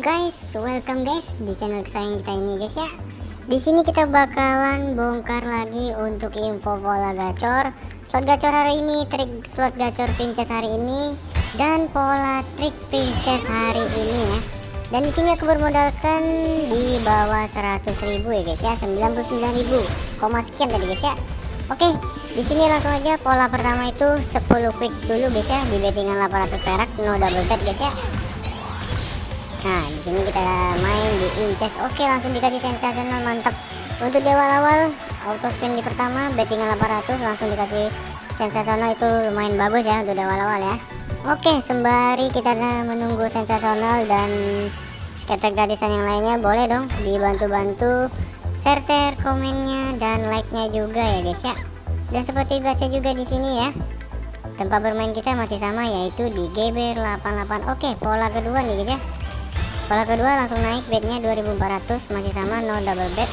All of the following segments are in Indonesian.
guys, welcome guys di channel kesayangan kita ini guys ya. Di sini kita bakalan bongkar lagi untuk info pola gacor, slot gacor hari ini, trik slot gacor princess hari ini, dan pola trik princess hari ini ya. Dan di sini aku bermodalkan di bawah 100.000 ya guys ya, 99.000, koma sekian tadi guys ya. Oke, di sini langsung aja pola pertama itu 10 quick dulu guys ya di bettingan 800 perak no double bet guys ya. Nah, di sini kita main di incest. Oke, langsung dikasih sensasional mantap. Untuk di awal-awal auto spin di pertama bettingan 800 langsung dikasih sensasional itu lumayan bagus ya untuk di awal-awal ya. Oke, sembari kita menunggu sensasional dan scatter gratisan yang lainnya boleh dong dibantu-bantu share-share komennya dan like-nya juga ya guys ya. Dan seperti biasa juga di sini ya. Tempat bermain kita masih sama yaitu di GBR88. Oke, pola kedua nih guys ya. Pola kedua langsung naik bednya 2400 masih sama no double bet.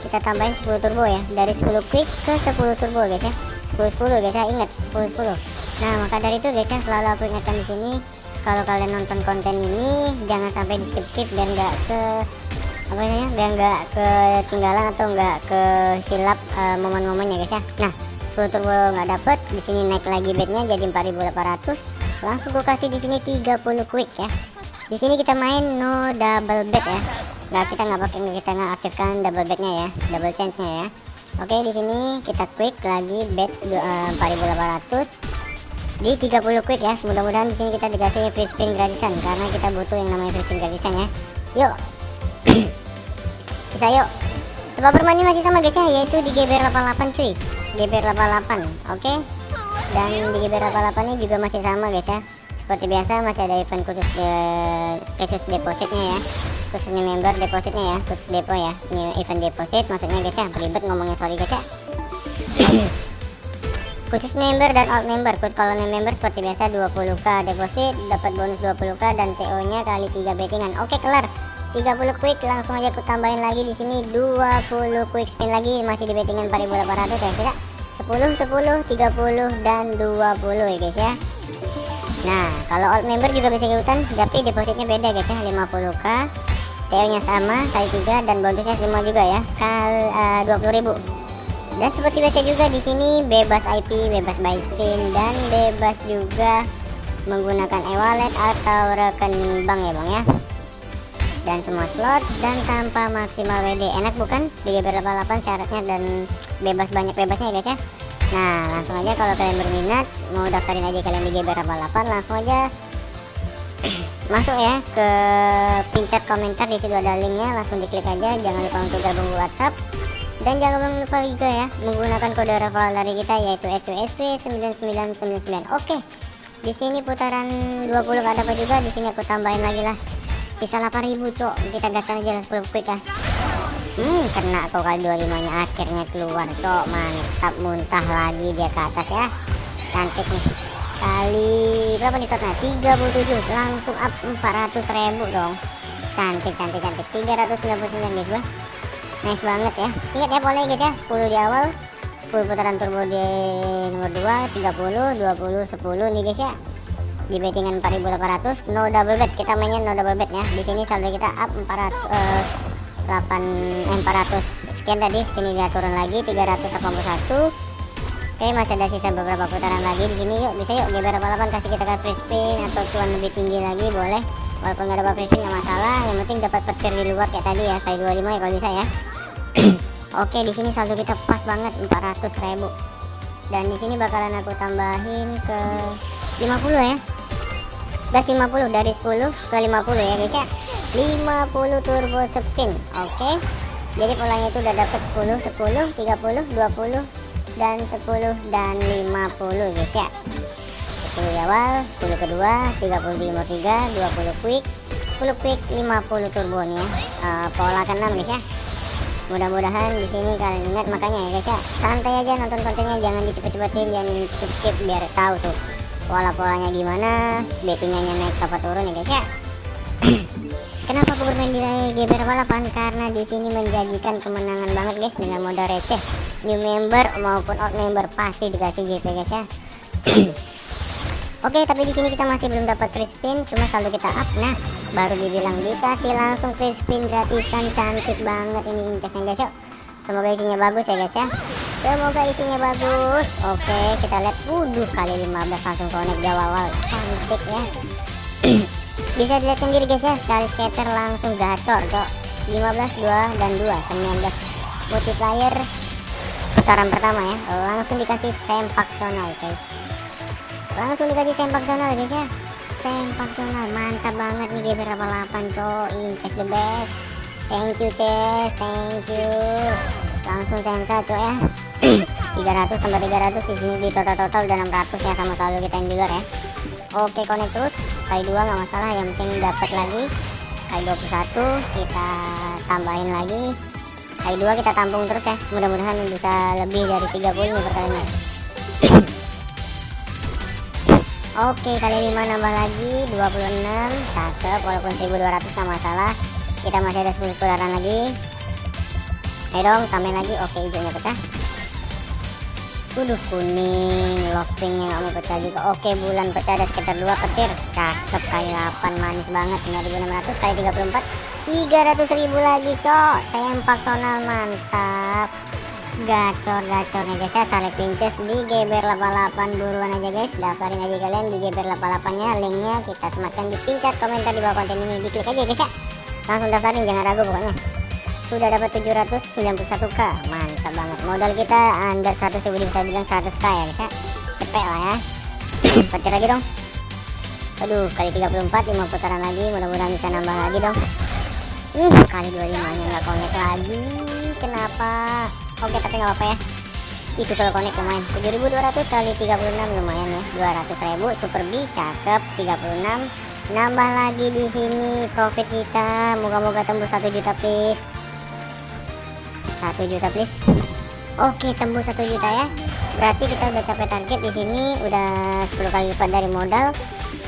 Kita tambahin 10 turbo ya. Dari 10 quick ke 10 turbo guys ya. 10 10 guys ya, ingat 10 10. Nah, maka dari itu guys ya selalu aku ingatkan di sini kalau kalian nonton konten ini jangan sampai di skip skip dan nggak ke apa namanya biar nggak ketinggalan atau nggak ke silap uh, momen-momennya guys ya nah 10 turbo nggak dapet di sini naik lagi bednya jadi 4800 langsung gue kasih di sini 30 quick ya di sini kita main no double bet ya. Nggak kita nggak pakai kita nggak aktifkan double betnya ya double chance nya ya. Oke di sini kita quick lagi bet uh, 4800 di 30 quick ya mudah-mudahan di sini kita dikasih free spin gratisan karena kita butuh yang namanya free spin gratisan ya. Yuk. Bisa yuk. Tempat bermainnya masih sama guys ya yaitu di GBR 88 cuy. GBR 88 oke? Dan di GBR 88 ini juga masih sama guys ya seperti biasa masih ada event khusus de khusus depositnya ya. Khususnya member depositnya ya khusus depo ya. Ini event deposit maksudnya guys ya ribet ngomongnya sorry guys ya. Khusus member dan alt member. Khusus kalau member seperti biasa 20k deposit dapat bonus 20k dan TO nya kali 3 bettingan. Oke kelar. 30 quick langsung aja aku tambahin lagi di sini. 20 quick spin lagi masih di bettingan 4800 ya tidak? 10 10 30 dan 20 ya guys ya Nah kalau old member juga bisa ikutan tapi depositnya beda guys ya. 50k TO nya sama kali 3 dan bonusnya semua juga ya. Kal uh, 20.000 dan seperti biasa juga di sini bebas IP bebas buy spin dan bebas juga menggunakan e-wallet atau rekening bank ya bang ya. Dan semua slot dan tanpa maksimal WD enak bukan? Di GBR 88 syaratnya dan bebas banyak bebasnya ya guys ya nah langsung aja kalau kalian berminat mau daftarin aja kalian di GBR 88 langsung aja masuk ya ke pincet komentar di situ ada linknya langsung diklik aja jangan lupa untuk gabung WhatsApp. Dan jangan lupa juga ya menggunakan kode referral dari kita yaitu SWSW 9999 oke di sini putaran 20 ada apa juga di sini aku tambahin lagi lah. Sisa 8000 cok. Kita gaskan aja 10 quick ya hmm kena kok kali 25 nya akhirnya keluar cok. Mantap muntah lagi dia ke atas ya. Cantik nih. Kali berapa nih totalnya 37 langsung up 400.000 dong. Cantik cantik cantik. 399 guys bah nice banget ya. Ingat ya boleh guys ya. 10 di awal 10 putaran turbo di nomor 2 30 20 10 nih guys ya. Di bettingan 4800 no double bet. Kita mainnya no double bet ya. Di sini saldo kita up 400 uh, 8 eh, 400 sekian tadi sini dia turun lagi 381 oke masih ada sisa beberapa putaran lagi di sini. Yuk bisa yuk GBR 88 kasih kita free spin atau cuan lebih tinggi lagi boleh. Walaupun nggak dapat free spin nggak masalah. Yang penting dapat petir di luar kayak tadi ya kali 25 ya kalau bisa ya. Oke di sini saldo kita pas banget 400.000 dan di sini bakalan aku tambahin ke 50 ya. Gas 50 dari 10 ke 50 ya guys ya 50 turbo spin oke? Okay. jadi polanya itu udah dapat 10 10 30 20 dan 10 dan 50 guys ya. 10 di awal 10 kedua 30 di nomor 3 20 quick 10 quick 50 turbo nih ya. Uh, pola ke-6 guys ya. Mudah-mudahan di sini kalian ingat makanya ya guys ya. Santai aja nonton kontennya jangan dicepet-cepetin jangan skip-skip biar tahu tuh pola-polanya gimana bettingannya naik apa turun ya guys ya kenapa aku bermain di GBR balapan? Karena di sini menjanjikan kemenangan banget guys dengan modal receh new member maupun old member pasti dikasih JP guys ya. Oke, tapi di sini kita masih belum dapat free spin, cuma saldo kita up. Nah, baru dibilang dikasih langsung free spin gratisan cantik banget ini incasnya guys yuk. Semoga isinya bagus ya guys ya. Semoga isinya bagus. Oke kita lihat. Wuduh kali 15 langsung connect di awal. Cantik ya bisa dilihat sendiri guys ya. Sekali skater langsung gacor cok. 15 2 dan 2 19 multiplier putaran pertama ya. Langsung dikasih sempaksional coy. Langsung dikasih sempaksional guys ya. Sempaksional mantap banget nih GP 88 coy. Inches the best. Thank you Ces. Thank you. Langsung sensa coy ya. 300 tambah 300 di sini di total total udah 600 ya sama selalu kita yang luar ya oke connect terus. Kali dua nggak masalah yang penting dapat lagi. Kali 21 kita tambahin lagi. Kali dua kita tampung terus ya. Mudah-mudahan bisa lebih dari 30 nih perkalinya Oke kali 5 nambah lagi 26 cakep walaupun 1200 nggak masalah. Kita masih ada 10 putaran lagi. Ayo dong tambahin lagi. Oke hijaunya pecah Waduh kuning lockpinknya nggak mau pecah juga. Oke bulan pecah ada sekitar 2 petir. Cakep kali 8 manis banget. 9600 kali 34 300 ribu lagi cok. Sempak sonal mantap. Gacor gacor nih guys. Ya tarik pinches di geber 88 buruan aja guys. Daftarin aja kalian di geber 88 nya linknya kita sematkan di pincat komentar di bawah konten ini. Diklik aja guys ya. Langsung daftarin jangan ragu pokoknya sudah dapat 791k mantap banget. Modal kita under 100 ribu bisa bilang 100k ya guys ya? Cepet lah ya. Petir lagi dong. Aduh kali 34 5 putaran lagi. Mudah-mudahan bisa nambah lagi dong. Uh, kali 25 nya nggak connect lagi. Kenapa? Oke tapi nggak apa-apa ya. Itu kalau connect lumayan. 7200 kali 36 lumayan ya. 200.000 super B cakep. 36 nambah lagi di sini profit kita. Moga-moga tembus 1 juta please 1 juta please. Oke tembus 1 juta ya. Berarti kita udah capai target di sini udah 10 kali lipat dari modal.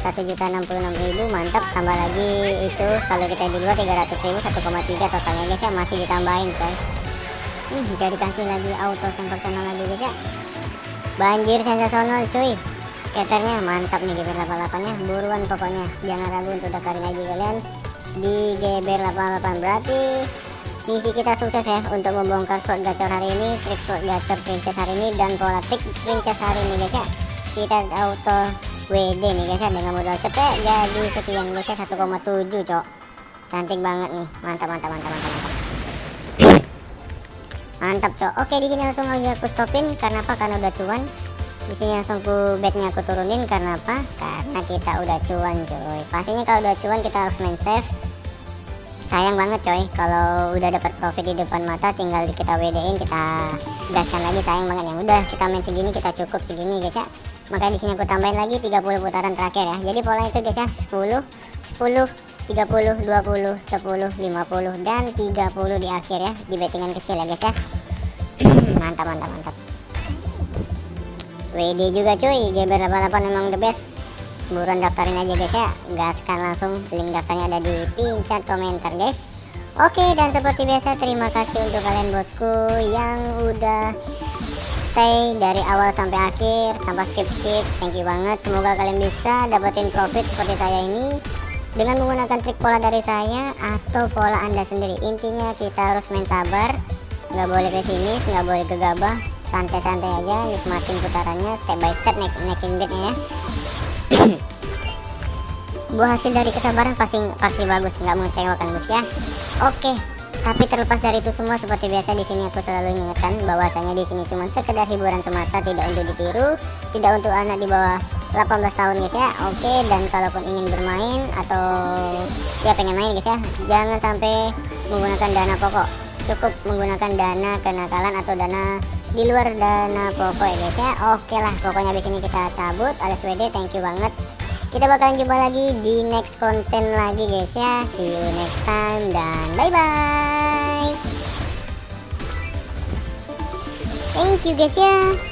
1 juta 66 ribu mantap. Tambah lagi itu kalau kita di luar 300 ribu 1,3 totalnya guys ya. Masih ditambahin coy. Nih udah dikasih lagi auto sensasional lagi guys ya. Banjir sensasional cuy. Skaternya mantap nih GBR 88 nya Buruan pokoknya. Jangan ragu untuk daftarin aja kalian Di GBR 88 berarti Misi kita sukses ya Untuk membongkar slot gacor hari ini Trik slot gacor princess hari ini Dan pola trik princess hari ini guys ya. Kita auto WD nih guys ya Dengan modal cepet Jadi sekian guys ya 1,7 cok. Cantik banget nih. Mantap mantap mantap mantap mantap. Mantap cok. Oke di sini langsung aja aku stopin. Karena apa? Karena udah cuan. Di sini langsung ku bednya aku turunin. Karena apa? Karena kita udah cuan coy. Pastinya kalau udah cuan kita harus main safe sayang banget coy. Kalau udah dapat profit di depan mata tinggal kita WD-in kita gaskan lagi. Sayang banget. Yang udah kita main segini kita cukup segini guys ya. Maka di sini aku tambahin lagi 30 putaran terakhir ya. Jadi pola itu guys ya 10 10 30 20 10 50 dan 30 di akhir ya. Di bettingan kecil ya guys ya. Mantap mantap mantap. WD juga cuy GBR 88 memang the best buruan daftarin aja guys ya. Gaskan langsung link daftarnya ada di pincat komentar guys. Oke dan seperti biasa terima kasih untuk kalian bosku yang udah stay dari awal sampai akhir. Tanpa skip-skip thank you banget. Semoga kalian bisa dapetin profit seperti saya ini. Dengan menggunakan trik pola dari saya atau pola anda sendiri intinya kita harus main sabar. Nggak boleh pesimis nggak boleh gegabah. Santai-santai aja nikmatin putarannya step by step naik naikin bednya ya buah hasil dari kesabaran pasti pasti bagus. Nggak mengecewakan bos ya. Oke tapi terlepas dari itu semua seperti biasa di sini aku selalu ingatkan bahwasanya di sini cuma sekedar hiburan semata tidak untuk ditiru tidak untuk anak di bawah 18 tahun guys ya. Oke dan kalaupun ingin bermain atau ya pengen main guys ya jangan sampai menggunakan dana pokok. Cukup menggunakan dana kenakalan atau dana di luar dana pokok ya guys ya. Oke lah pokoknya di sini kita cabut. Alias WD thank you banget. Kita bakalan jumpa lagi di next konten lagi guys ya. See you next time dan bye bye thank you guys ya